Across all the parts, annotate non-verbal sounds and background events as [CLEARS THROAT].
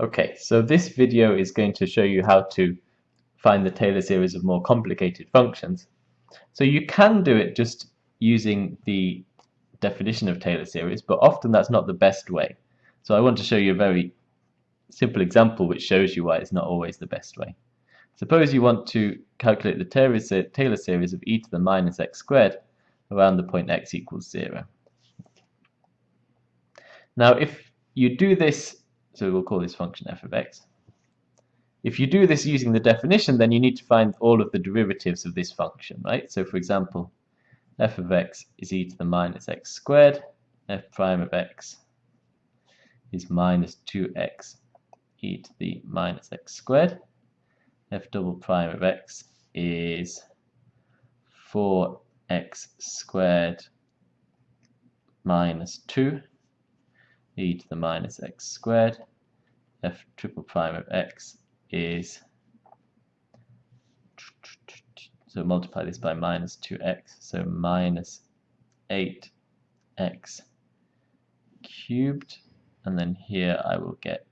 Okay, so this video is going to show you how to find the Taylor series of more complicated functions. So you can do it just using the definition of Taylor series, but often that's not the best way. So I want to show you a very simple example which shows you why it's not always the best way. Suppose you want to calculate the Taylor series of e to the minus x squared around the point x equals 0. Now if you do this, so we'll call this function f of x, if you do this using the definition, then you need to find all of the derivatives of this function, right? So for example, f of x is e to the minus x squared, f prime of x is minus 2x e to the minus x squared, f double prime of x is 4x squared minus 2 e to the minus x squared, f triple prime of x is so multiply this by minus 2x so minus 8x cubed and then here I will get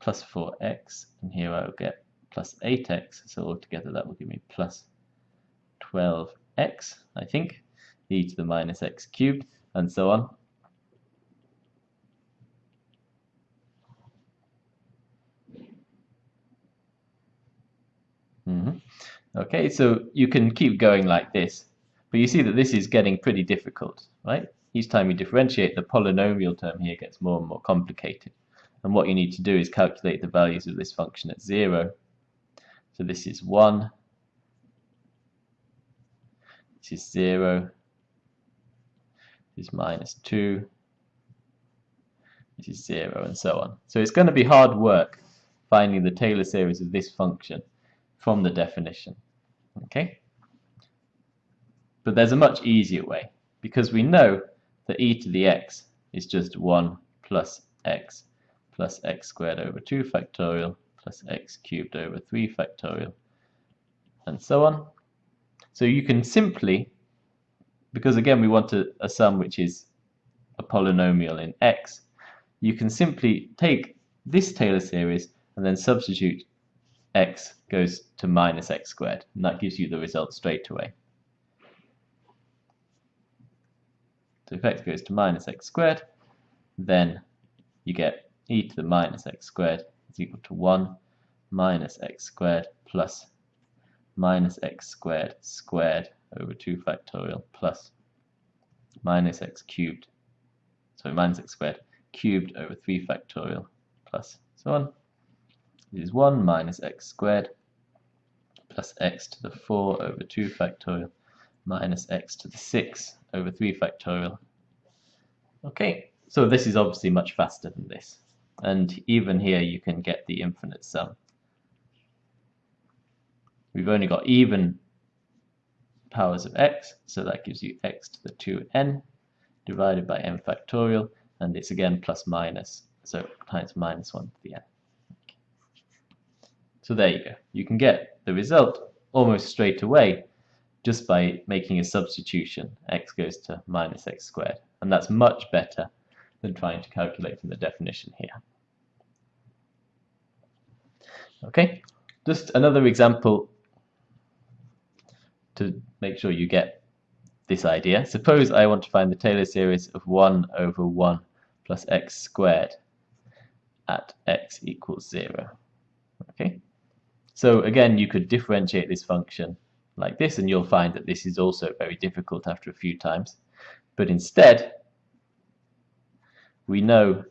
plus 4x and here I will get plus 8x so altogether that will give me plus 12x I think e to the minus x cubed and so on Okay, so you can keep going like this, but you see that this is getting pretty difficult, right? Each time you differentiate, the polynomial term here gets more and more complicated. And what you need to do is calculate the values of this function at 0. So this is 1, this is 0, this is minus 2, this is 0, and so on. So it's going to be hard work finding the Taylor series of this function from the definition. Okay? But there's a much easier way because we know that e to the x is just 1 plus x plus x squared over 2 factorial plus x cubed over 3 factorial and so on. So you can simply, because again we want a, a sum which is a polynomial in x, you can simply take this Taylor series and then substitute x goes to minus x squared, and that gives you the result straight away. So if x goes to minus x squared, then you get e to the minus x squared is equal to 1 minus x squared plus minus x squared squared over 2 factorial plus minus x cubed, sorry, minus x squared cubed over 3 factorial plus so on is 1 minus x squared plus x to the 4 over 2 factorial minus x to the 6 over 3 factorial. Okay, so this is obviously much faster than this. And even here you can get the infinite sum. We've only got even powers of x, so that gives you x to the 2n divided by n factorial, and it's again plus minus, so times minus 1 to the n. So there you go. You can get the result almost straight away just by making a substitution. x goes to minus x squared. And that's much better than trying to calculate from the definition here. Okay, just another example to make sure you get this idea. Suppose I want to find the Taylor series of 1 over 1 plus x squared at x equals 0. So again, you could differentiate this function like this, and you'll find that this is also very difficult after a few times. But instead, we know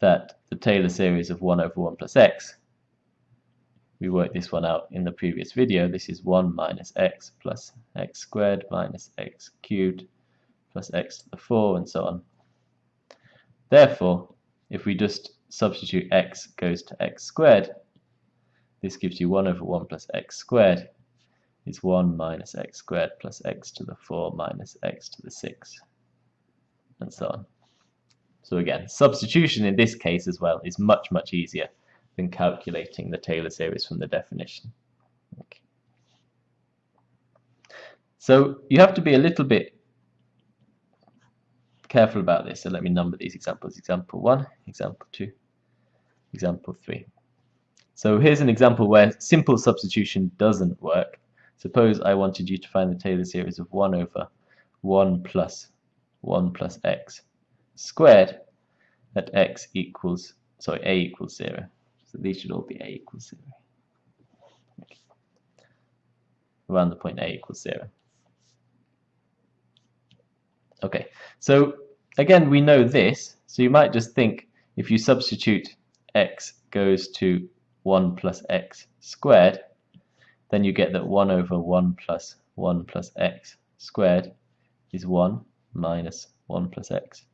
that the Taylor series of 1 over 1 plus x, we worked this one out in the previous video, this is 1 minus x plus x squared minus x cubed plus x to the 4 and so on. Therefore, if we just substitute x goes to x squared, this gives you 1 over 1 plus x squared is 1 minus x squared plus x to the 4 minus x to the 6, and so on. So again, substitution in this case as well is much, much easier than calculating the Taylor series from the definition. Okay. So you have to be a little bit careful about this. So let me number these examples. Example 1, example 2, example 3. So here's an example where simple substitution doesn't work. Suppose I wanted you to find the Taylor series of 1 over 1 plus 1 plus x squared at x equals, sorry, a equals 0. So these should all be a equals 0. Okay. Around the point a equals 0. Okay, so again we know this, so you might just think if you substitute x goes to 1 plus x squared, then you get that 1 over 1 plus 1 plus x squared is 1 minus 1 plus x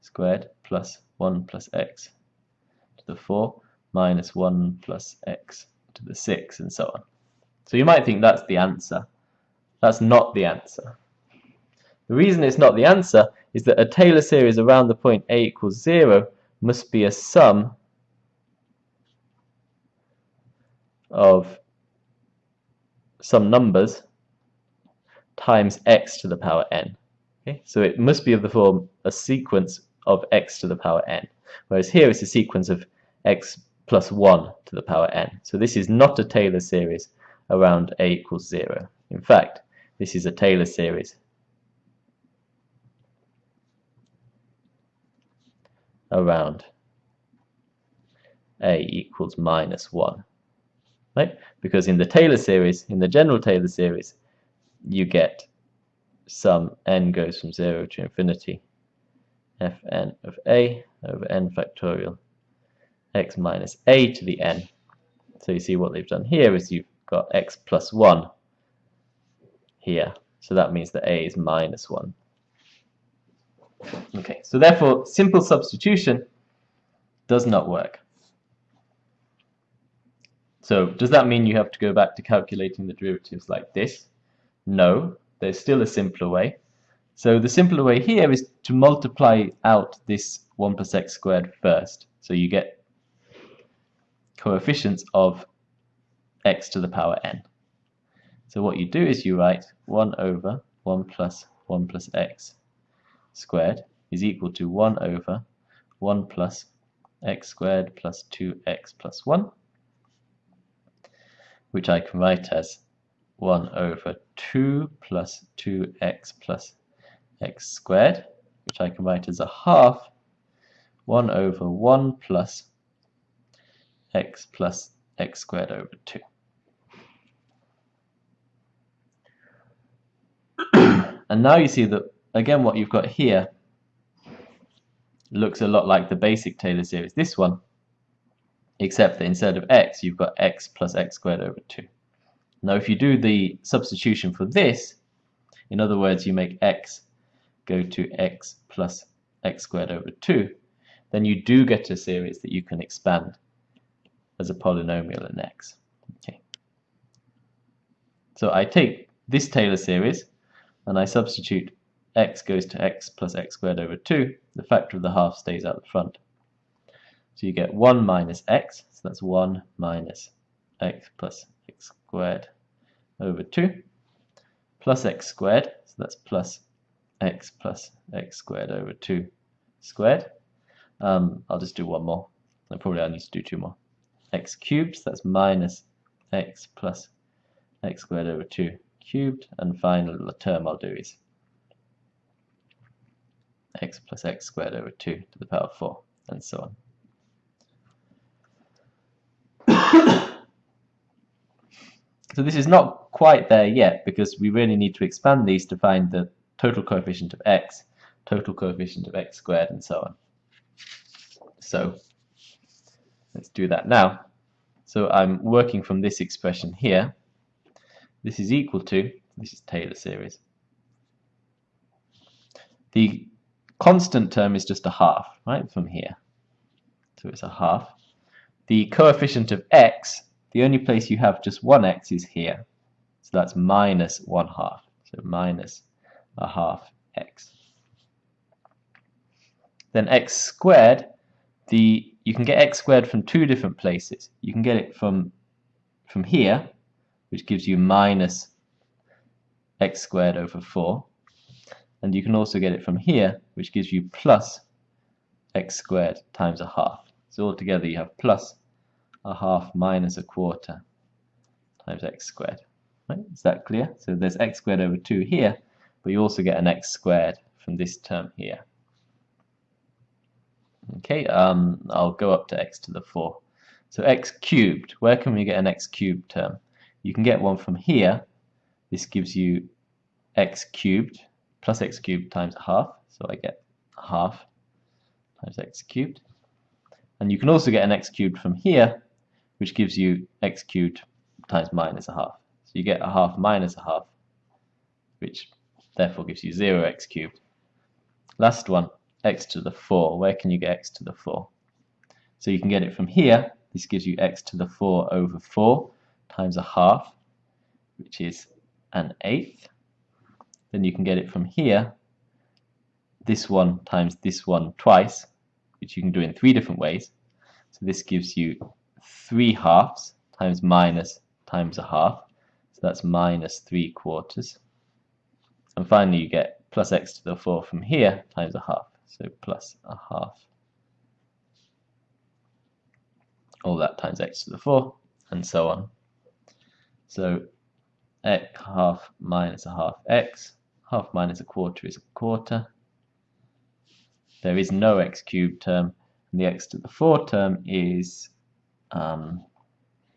squared plus 1 plus x to the 4 minus 1 plus x to the 6 and so on. So you might think that's the answer. That's not the answer. The reason it's not the answer is that a Taylor series around the point a equals 0 must be a sum of some numbers times x to the power n. Okay? So it must be of the form a sequence of x to the power n, whereas here it's a sequence of x plus 1 to the power n. So this is not a Taylor series around a equals 0. In fact, this is a Taylor series around a equals minus 1 right? Because in the Taylor series in the general Taylor series you get sum n goes from 0 to infinity. Fn of a over n factorial x minus a to the n. So you see what they've done here is you've got x plus 1 here. So that means that a is minus 1 Okay, so therefore simple substitution does not work. So does that mean you have to go back to calculating the derivatives like this? No, there's still a simpler way. So the simpler way here is to multiply out this 1 plus x squared first. So you get coefficients of x to the power n. So what you do is you write 1 over 1 plus 1 plus x squared is equal to 1 over 1 plus x squared plus 2x plus 1, which I can write as 1 over 2 plus 2x plus x squared, which I can write as a half 1 over 1 plus x plus x squared over 2. [CLEARS THROAT] and now you see that again what you've got here looks a lot like the basic Taylor series, this one, except that instead of x, you've got x plus x squared over 2. Now if you do the substitution for this, in other words, you make x go to x plus x squared over 2, then you do get a series that you can expand as a polynomial in x. Okay. So I take this Taylor series and I substitute x goes to x plus x squared over 2, the factor of the half stays out the front. So you get 1 minus x, so that's 1 minus x plus x squared over 2, plus x squared, so that's plus x plus x squared over 2 squared. Um, I'll just do one more. Probably I need to do two more. x cubed, so that's minus x plus x squared over 2 cubed. And final term I'll do is x plus x squared over 2 to the power 4, and so on. [COUGHS] so this is not quite there yet because we really need to expand these to find the total coefficient of x, total coefficient of x squared, and so on. So let's do that now. So I'm working from this expression here. This is equal to, this is Taylor series. The constant term is just a half, right, from here. So it's a half. The coefficient of x, the only place you have just one x is here. So that's minus one half. So minus a half x. Then x squared, the you can get x squared from two different places. You can get it from from here, which gives you minus x squared over 4. And you can also get it from here, which gives you plus x squared times a half. So altogether you have plus a half minus a quarter times x squared. Right? Is that clear? So there's x squared over 2 here, but you also get an x squared from this term here. Okay, um, I'll go up to x to the 4. So x cubed, where can we get an x cubed term? You can get one from here. This gives you x cubed plus x cubed times a half. So I get half times x cubed. And you can also get an x cubed from here, which gives you x cubed times minus a half. So you get a half minus a half, which therefore gives you 0x cubed. Last one, x to the 4. Where can you get x to the 4? So you can get it from here. This gives you x to the 4 over 4 times a half, which is an eighth. Then you can get it from here, this one times this one twice, which you can do in three different ways. So this gives you 3 halves times minus times a half. So that's minus 3 quarters. And finally you get plus x to the 4 from here times a half. So plus a half. All that times x to the 4 and so on. So x half minus a half x. Half minus a quarter is a quarter. There is no x cubed term. And the x to the 4 term is, um,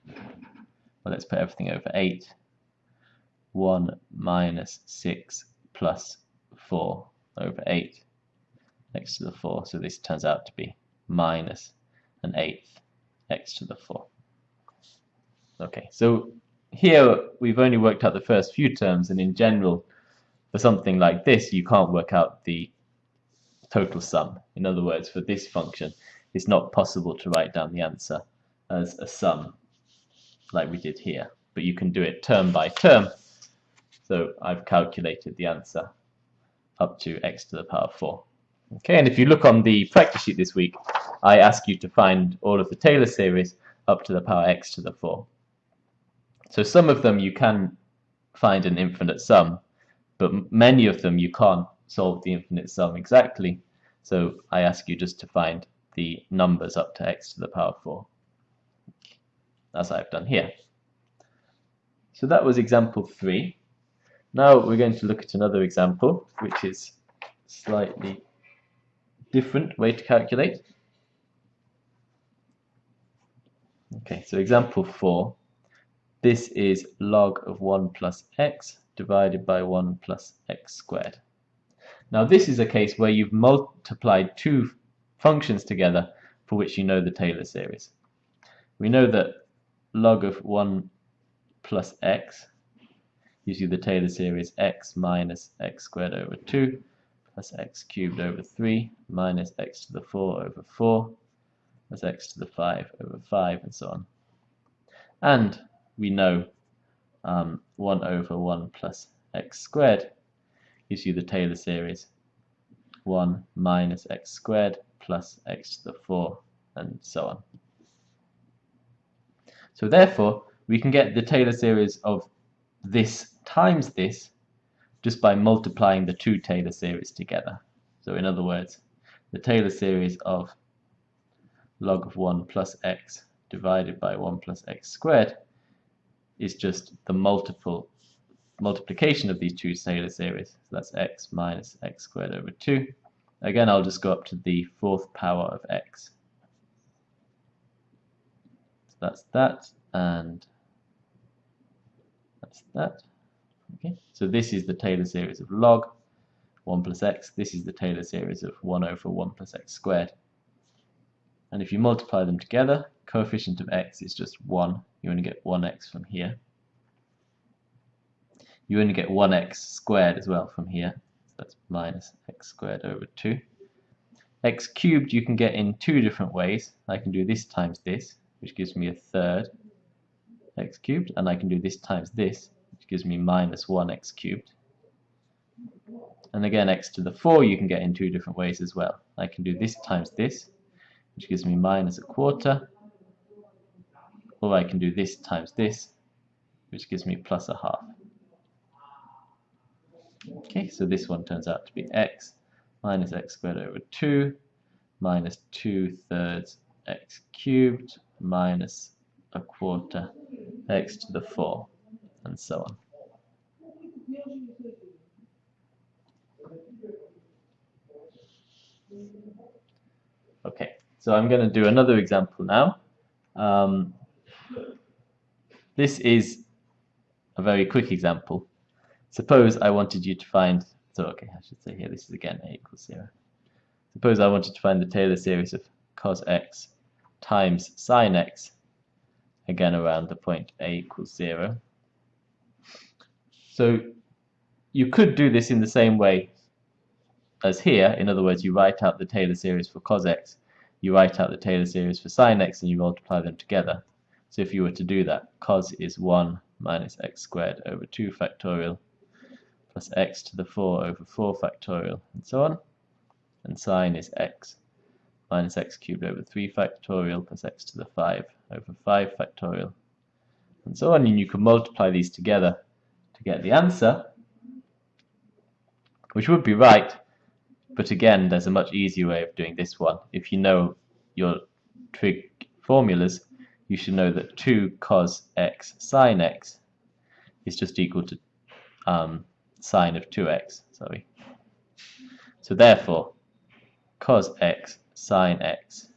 well, let's put everything over 8. 1 minus 6 plus 4 over 8 x to the 4. So this turns out to be minus an eighth x to the 4. Okay, so here we've only worked out the first few terms, and in general, for something like this, you can't work out the total sum. In other words, for this function, it's not possible to write down the answer as a sum like we did here, but you can do it term by term. So I've calculated the answer up to x to the power 4. Okay, and if you look on the practice sheet this week, I ask you to find all of the Taylor series up to the power x to the 4. So some of them you can find an infinite sum, but many of them you can't solve the infinite sum exactly. So I ask you just to find the numbers up to x to the power 4, as I've done here. So that was example 3. Now we're going to look at another example, which is slightly different way to calculate. Okay, so example 4. This is log of 1 plus x divided by 1 plus x squared. Now this is a case where you've multiplied two functions together for which you know the Taylor series. We know that log of 1 plus x gives you the Taylor series x minus x squared over 2 plus x cubed over 3 minus x to the 4 over 4 plus x to the 5 over 5 and so on. And we know um, 1 over 1 plus x squared gives you the Taylor series 1 minus x squared plus x to the 4 and so on. So therefore we can get the Taylor series of this times this just by multiplying the two Taylor series together. So in other words, the Taylor series of log of 1 plus x divided by 1 plus x squared is just the multiple multiplication of these two Taylor series. So that's x minus x squared over 2. Again, I'll just go up to the fourth power of x. So that's that, and that's that. Okay, so this is the Taylor series of log 1 plus x. This is the Taylor series of 1 over 1 plus x squared. And if you multiply them together, coefficient of x is just 1. You only get 1x from here. You only get 1x squared as well from here. So that's minus x squared over 2. x cubed you can get in two different ways. I can do this times this, which gives me a third x cubed, and I can do this times this, which gives me minus 1x cubed. And again, x to the 4 you can get in two different ways as well. I can do this times this, which gives me minus a quarter, or I can do this times this, which gives me plus a half. Okay, so this one turns out to be x minus x squared over 2 minus 2 thirds x cubed minus a quarter x to the 4 and so on. Okay, so I'm going to do another example now. Um, this is a very quick example. Suppose I wanted you to find, so okay, I should say here, this is again a equals 0. Suppose I wanted to find the Taylor series of cos x times sine x, again around the point a equals 0. So you could do this in the same way as here. In other words, you write out the Taylor series for cos x, you write out the Taylor series for sine x, and you multiply them together. So if you were to do that, cos is 1 minus x squared over 2 factorial plus x to the 4 over 4 factorial and so on. And sine is x minus x cubed over 3 factorial plus x to the 5 over 5 factorial and so on. And you can multiply these together to get the answer, which would be right, but again, there's a much easier way of doing this one. If you know your trig formulas, you should know that 2 cos x sine x is just equal to um, sine of 2x. Sorry. So therefore, cos x sine x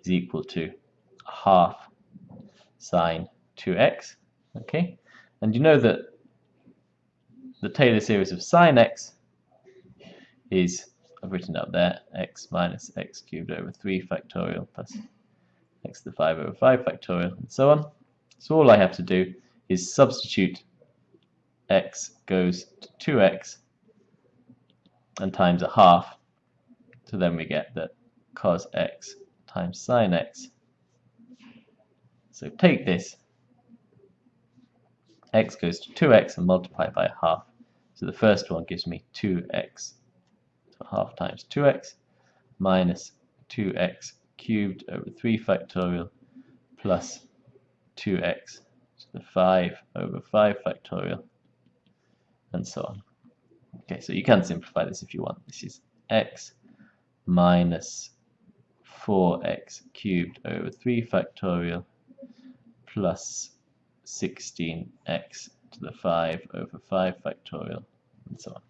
is equal to half sine 2x. Okay, and you know that the Taylor series of sine x is, I've written up there, x minus x cubed over 3 factorial plus x to the 5 over 5 factorial, and so on. So all I have to do is substitute x goes to 2x and times a half. So then we get that cos x times sine x. So take this, x goes to 2x and multiply by a half. So the first one gives me 2x, so half times 2x, minus 2x cubed over 3 factorial plus 2x to the 5 over 5 factorial and so on. Okay, so you can simplify this if you want. This is x minus 4x cubed over 3 factorial plus 16x to the 5 over 5 factorial and so on.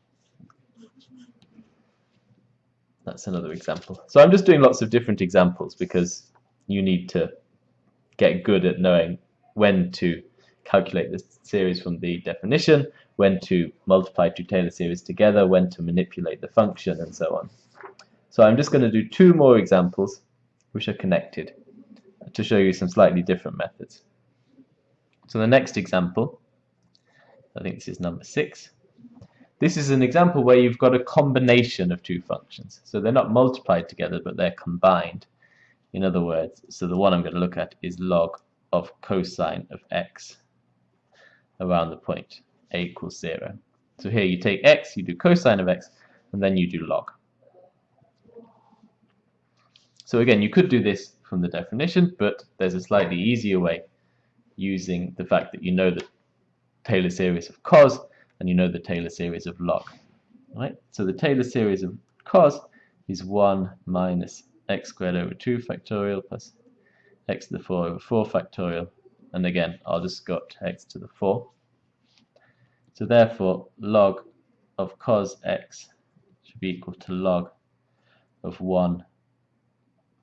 That's another example. So I'm just doing lots of different examples because you need to get good at knowing when to calculate the series from the definition, when to multiply two Taylor series together, when to manipulate the function, and so on. So I'm just going to do two more examples which are connected to show you some slightly different methods. So the next example, I think this is number six, this is an example where you've got a combination of two functions. So they're not multiplied together, but they're combined. In other words, so the one I'm going to look at is log of cosine of x around the point a equals 0. So here you take x, you do cosine of x, and then you do log. So again, you could do this from the definition, but there's a slightly easier way using the fact that you know the Taylor series of cos and you know the Taylor series of log. Right? So the Taylor series of cos is 1 minus x squared over 2 factorial plus x to the 4 over 4 factorial. And again, I'll just go up to x to the 4. So therefore, log of cos x should be equal to log of 1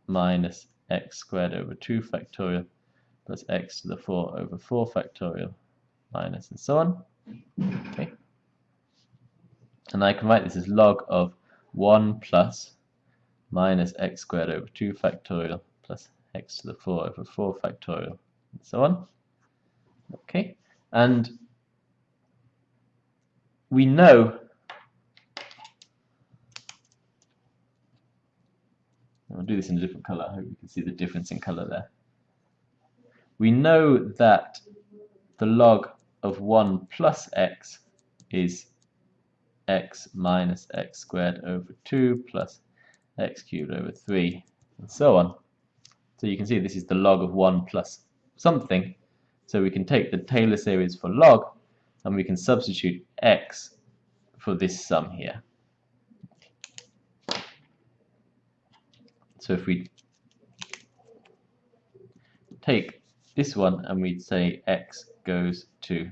minus x squared over 2 factorial plus x to the 4 over 4 factorial minus and so on. Okay. And I can write this as log of 1 plus minus x squared over 2 factorial plus x to the 4 over 4 factorial and so on. Okay. And we know I'll do this in a different color. I hope you can see the difference in color there. We know that the log of 1 plus x is x minus x squared over 2 plus x cubed over 3 and so on. So you can see this is the log of 1 plus something. So we can take the Taylor series for log and we can substitute x for this sum here. So if we take this one and we'd say x goes to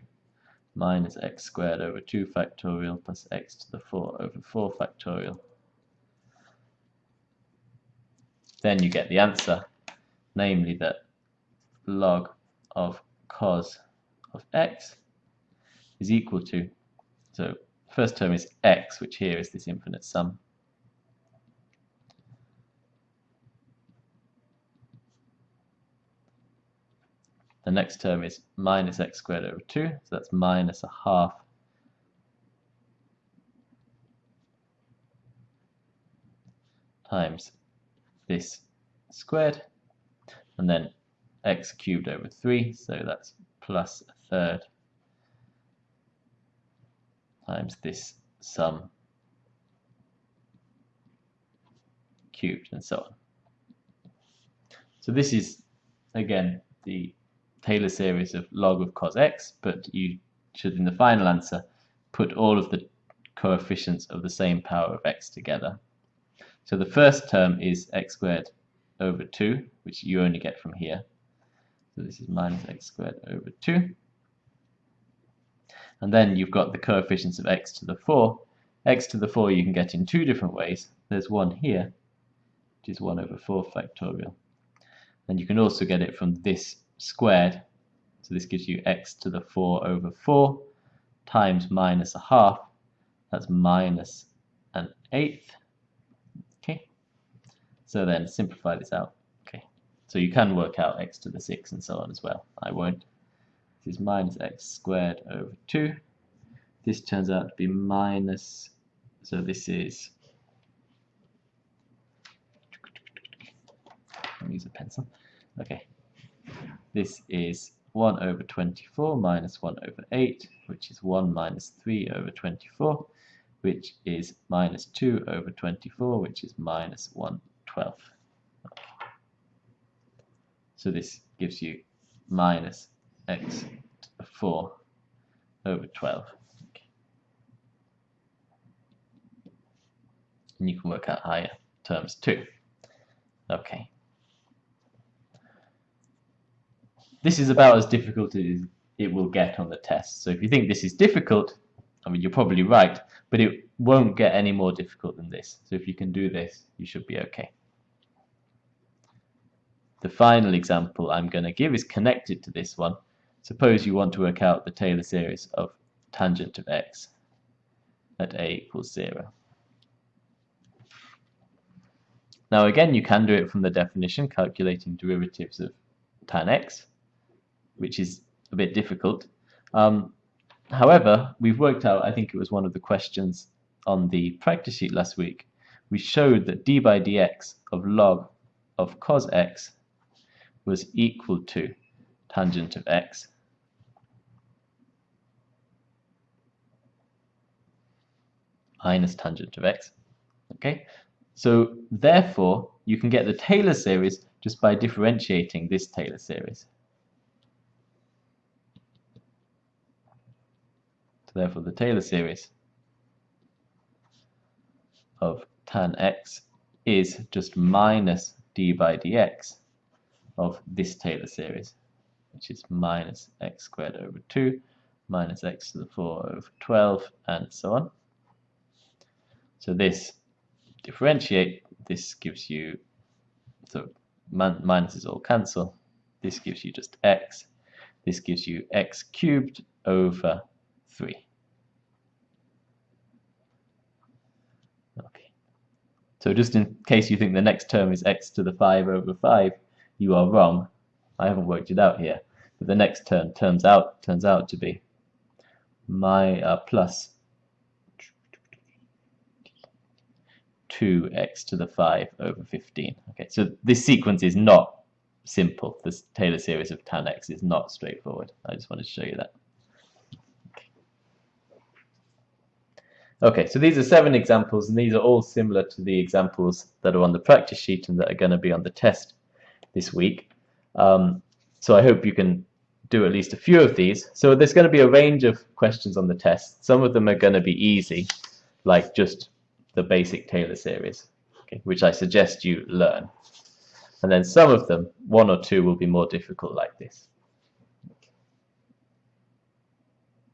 minus x squared over 2 factorial plus x to the 4 over 4 factorial. Then you get the answer, namely that log of cos of x is equal to, so first term is x, which here is this infinite sum, The next term is minus x squared over 2, so that's minus a half times this squared, and then x cubed over 3, so that's plus a third times this sum cubed, and so on. So this is, again, the Taylor series of log of cos x, but you should, in the final answer, put all of the coefficients of the same power of x together. So the first term is x squared over 2, which you only get from here. So this is minus x squared over 2. And then you've got the coefficients of x to the 4. x to the 4 you can get in two different ways. There's one here, which is 1 over 4 factorial. And you can also get it from this squared. So this gives you x to the 4 over 4 times minus a half. That's minus an eighth. Okay. So then simplify this out. Okay. So you can work out x to the 6 and so on as well. I won't. This is minus x squared over 2. This turns out to be minus, so this is, let me use a pencil. Okay, this is 1 over 24 minus 1 over 8, which is 1 minus 3 over 24, which is minus 2 over 24, which is minus 1 twelfth. So this gives you minus x to the 4 over 12. Okay. And you can work out higher terms too. Okay. This is about as difficult as it will get on the test. So if you think this is difficult, I mean, you're probably right, but it won't get any more difficult than this. So if you can do this, you should be okay. The final example I'm going to give is connected to this one. Suppose you want to work out the Taylor series of tangent of x at a equals 0. Now again, you can do it from the definition, calculating derivatives of tan x which is a bit difficult. Um, however, we've worked out, I think it was one of the questions on the practice sheet last week, we showed that d by dx of log of cos x was equal to tangent of x minus tangent of x. Okay, so therefore you can get the Taylor series just by differentiating this Taylor series. Therefore the Taylor series of tan x is just minus d by dx of this Taylor series, which is minus x squared over 2 minus x to the 4 over 12 and so on. So this differentiate, this gives you, so minuses all cancel, this gives you just x, this gives you x cubed over 3. Okay. So just in case you think the next term is x to the 5 over 5, you are wrong. I haven't worked it out here. But the next term turns out turns out to be my uh, plus 2x to the 5 over 15. Okay, so this sequence is not simple. This Taylor series of tan x is not straightforward. I just wanted to show you that. Okay, so these are seven examples, and these are all similar to the examples that are on the practice sheet and that are going to be on the test this week. Um, so I hope you can do at least a few of these. So there's going to be a range of questions on the test. Some of them are going to be easy, like just the basic Taylor series, okay, which I suggest you learn. And then some of them, one or two, will be more difficult like this.